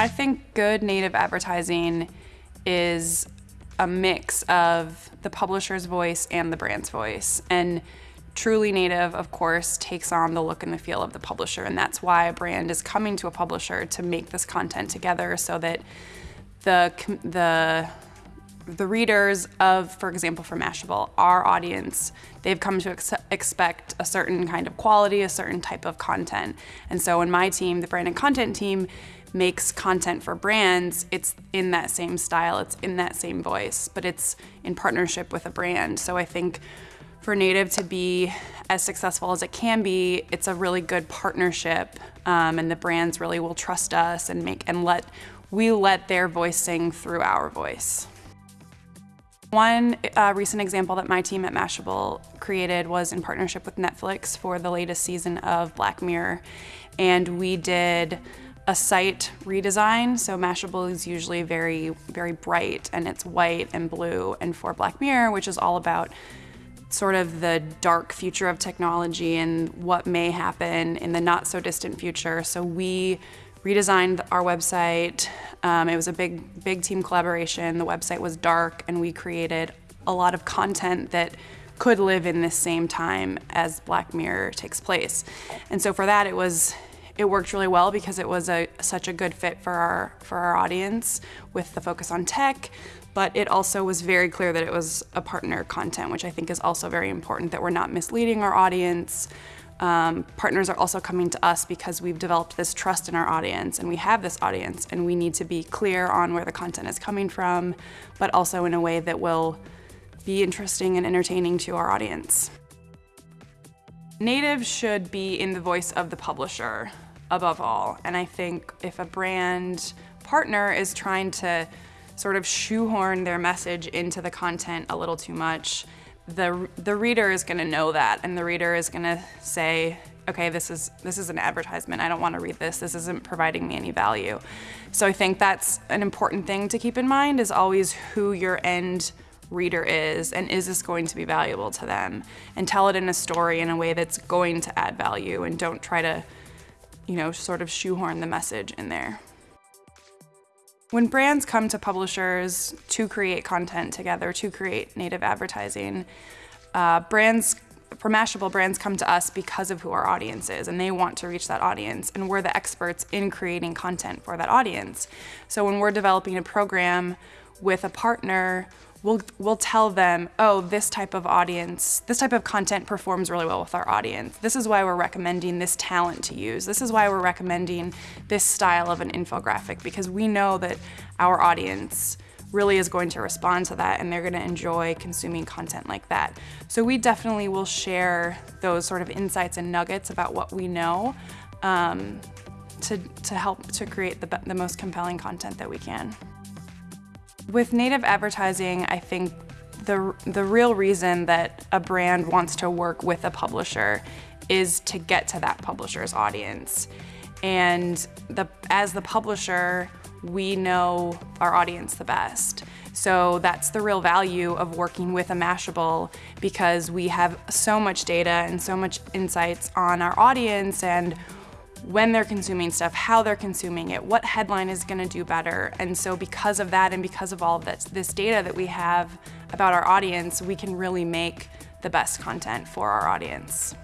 I think good native advertising is a mix of the publisher's voice and the brand's voice. And truly native, of course, takes on the look and the feel of the publisher. And that's why a brand is coming to a publisher to make this content together so that the, the the readers of, for example, for Mashable, our audience, they've come to ex expect a certain kind of quality, a certain type of content. And so in my team, the brand and content team, makes content for brands, it's in that same style, it's in that same voice, but it's in partnership with a brand. So I think for Native to be as successful as it can be, it's a really good partnership, um, and the brands really will trust us and make and let we let their voice sing through our voice. One uh, recent example that my team at Mashable created was in partnership with Netflix for the latest season of Black Mirror. And we did a site redesign. So Mashable is usually very, very bright and it's white and blue. And for Black Mirror, which is all about sort of the dark future of technology and what may happen in the not so distant future. So we redesigned our website. Um, it was a big, big team collaboration. The website was dark and we created a lot of content that could live in this same time as Black Mirror takes place. And so for that, it was it worked really well because it was a such a good fit for our for our audience with the focus on tech but it also was very clear that it was a partner content which I think is also very important that we're not misleading our audience um, partners are also coming to us because we've developed this trust in our audience and we have this audience and we need to be clear on where the content is coming from, but also in a way that will be interesting and entertaining to our audience. Native should be in the voice of the publisher above all. And I think if a brand partner is trying to sort of shoehorn their message into the content a little too much, the, the reader is gonna know that and the reader is gonna say, okay, this is, this is an advertisement. I don't wanna read this. This isn't providing me any value. So I think that's an important thing to keep in mind is always who your end reader is and is this going to be valuable to them and tell it in a story in a way that's going to add value and don't try to you know sort of shoehorn the message in there when brands come to publishers to create content together, to create native advertising, uh, brands, for Mashable, brands come to us because of who our audience is and they want to reach that audience and we're the experts in creating content for that audience. So when we're developing a program with a partner, we'll, we'll tell them, oh, this type of audience, this type of content performs really well with our audience. This is why we're recommending this talent to use. This is why we're recommending this style of an infographic because we know that our audience really is going to respond to that and they're going to enjoy consuming content like that. So we definitely will share those sort of insights and nuggets about what we know um, to, to help to create the, the most compelling content that we can. With native advertising, I think the, the real reason that a brand wants to work with a publisher is to get to that publisher's audience. And the, as the publisher, we know our audience the best. So that's the real value of working with a Mashable because we have so much data and so much insights on our audience and when they're consuming stuff, how they're consuming it, what headline is gonna do better. And so because of that and because of all of this, this data that we have about our audience, we can really make the best content for our audience.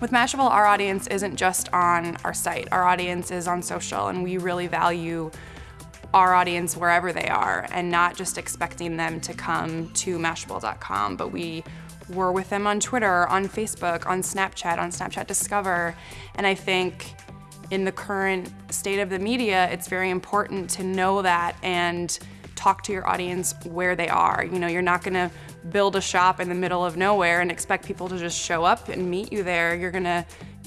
With Mashable, our audience isn't just on our site. Our audience is on social and we really value our audience wherever they are and not just expecting them to come to Mashable.com, but we we're with them on Twitter, on Facebook, on Snapchat, on Snapchat Discover. And I think in the current state of the media, it's very important to know that and talk to your audience where they are. You know, you're not gonna build a shop in the middle of nowhere and expect people to just show up and meet you there. You're gonna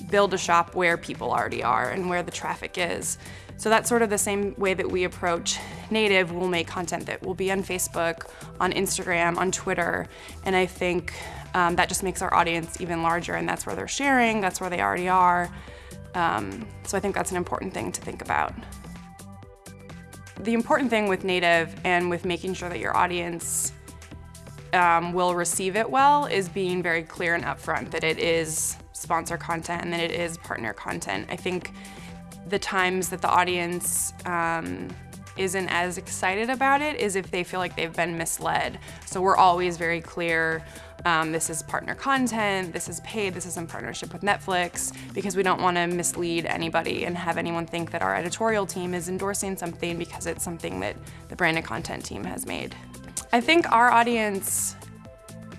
build a shop where people already are and where the traffic is. So that's sort of the same way that we approach native. We'll make content that will be on Facebook, on Instagram, on Twitter, and I think um, that just makes our audience even larger and that's where they're sharing, that's where they already are. Um, so I think that's an important thing to think about. The important thing with native and with making sure that your audience um, will receive it well is being very clear and upfront that it is sponsor content and that it is partner content. I think the times that the audience um, isn't as excited about it is if they feel like they've been misled. So we're always very clear um, this is partner content, this is paid, this is in partnership with Netflix, because we don't want to mislead anybody and have anyone think that our editorial team is endorsing something because it's something that the branded content team has made. I think our audience,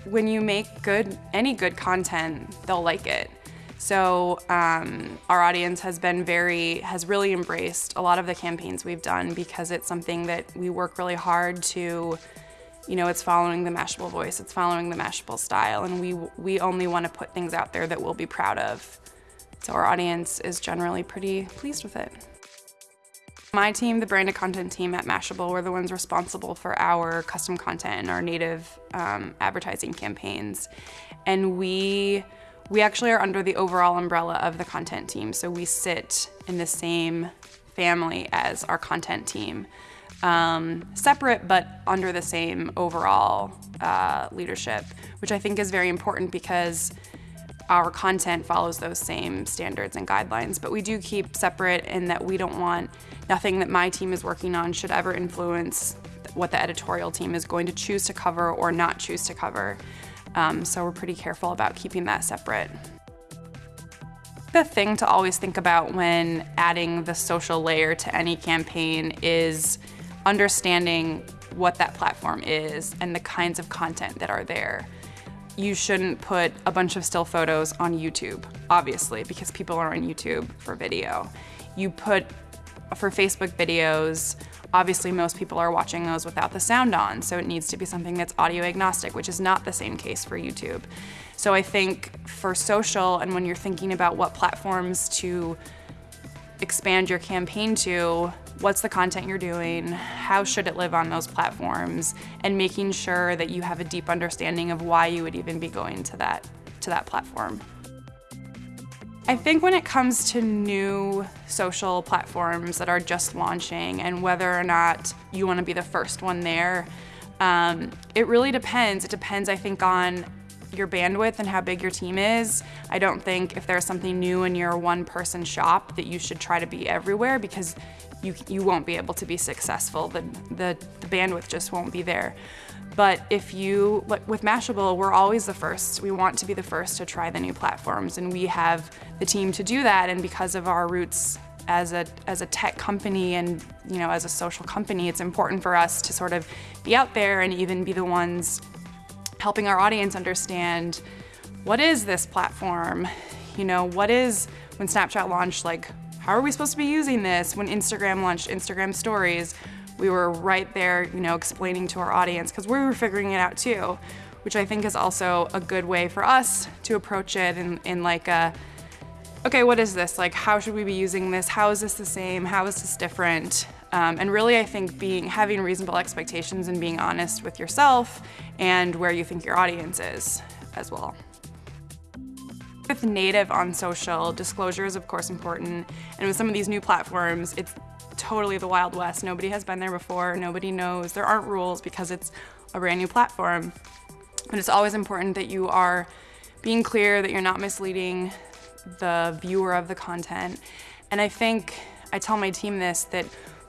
when you make good, any good content, they'll like it. So um, our audience has been very, has really embraced a lot of the campaigns we've done because it's something that we work really hard to, you know, it's following the Mashable voice, it's following the Mashable style, and we, we only want to put things out there that we'll be proud of. So our audience is generally pretty pleased with it. My team, the brand branded content team at Mashable, we're the ones responsible for our custom content and our native um, advertising campaigns. And we we actually are under the overall umbrella of the content team, so we sit in the same family as our content team. Um, separate but under the same overall uh, leadership, which I think is very important because our content follows those same standards and guidelines, but we do keep separate in that we don't want nothing that my team is working on should ever influence what the editorial team is going to choose to cover or not choose to cover. Um, so we're pretty careful about keeping that separate. The thing to always think about when adding the social layer to any campaign is understanding what that platform is and the kinds of content that are there. You shouldn't put a bunch of still photos on YouTube, obviously, because people are on YouTube for video. You put, for Facebook videos, Obviously, most people are watching those without the sound on, so it needs to be something that's audio agnostic, which is not the same case for YouTube. So I think for social and when you're thinking about what platforms to expand your campaign to, what's the content you're doing, how should it live on those platforms, and making sure that you have a deep understanding of why you would even be going to that, to that platform. I think when it comes to new social platforms that are just launching and whether or not you want to be the first one there, um, it really depends. It depends, I think, on your bandwidth and how big your team is. I don't think if there's something new in your one person shop that you should try to be everywhere because you, you won't be able to be successful. The, the, the bandwidth just won't be there. But if you, with Mashable, we're always the first. We want to be the first to try the new platforms, and we have the team to do that. And because of our roots as a as a tech company and you know as a social company, it's important for us to sort of be out there and even be the ones helping our audience understand what is this platform. You know, what is when Snapchat launched? Like, how are we supposed to be using this? When Instagram launched Instagram Stories we were right there, you know, explaining to our audience because we were figuring it out too, which I think is also a good way for us to approach it in, in like a, okay, what is this? Like, how should we be using this? How is this the same? How is this different? Um, and really, I think being having reasonable expectations and being honest with yourself and where you think your audience is as well. With native on social, disclosure is of course important, and with some of these new platforms, it's totally the Wild West. Nobody has been there before, nobody knows. There aren't rules because it's a brand new platform. But it's always important that you are being clear, that you're not misleading the viewer of the content. And I think, I tell my team this, that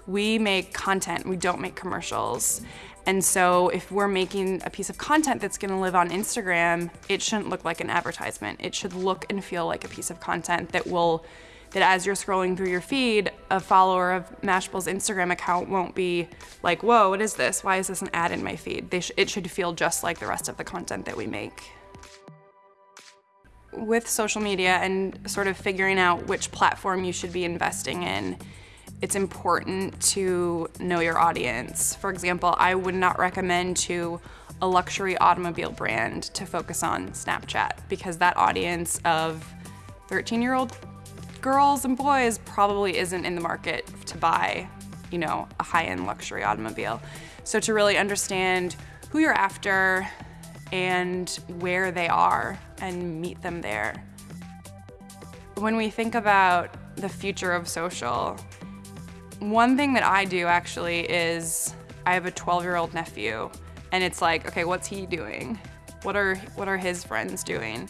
we make content, we don't make commercials. And so if we're making a piece of content that's gonna live on Instagram, it shouldn't look like an advertisement. It should look and feel like a piece of content that will that as you're scrolling through your feed, a follower of Mashable's Instagram account won't be like, whoa, what is this? Why is this an ad in my feed? Sh it should feel just like the rest of the content that we make. With social media and sort of figuring out which platform you should be investing in, it's important to know your audience. For example, I would not recommend to a luxury automobile brand to focus on Snapchat because that audience of 13 year old girls and boys probably isn't in the market to buy, you know, a high-end luxury automobile. So to really understand who you're after and where they are and meet them there. When we think about the future of social, one thing that I do actually is I have a 12 year old nephew and it's like, okay, what's he doing? What are, what are his friends doing?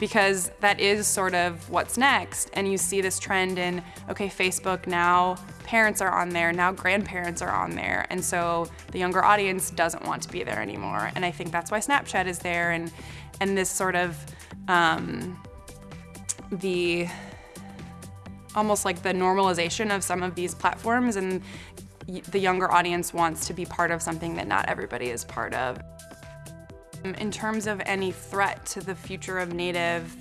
because that is sort of what's next. And you see this trend in, okay, Facebook now, parents are on there, now grandparents are on there. And so the younger audience doesn't want to be there anymore. And I think that's why Snapchat is there and, and this sort of, um, the, almost like the normalization of some of these platforms and the younger audience wants to be part of something that not everybody is part of. Um, in terms of any threat to the future of Native,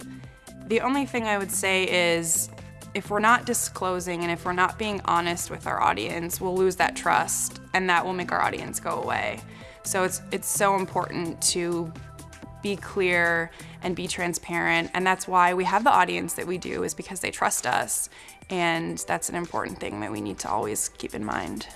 the only thing I would say is if we're not disclosing and if we're not being honest with our audience, we'll lose that trust and that will make our audience go away. So it's, it's so important to be clear and be transparent and that's why we have the audience that we do is because they trust us and that's an important thing that we need to always keep in mind.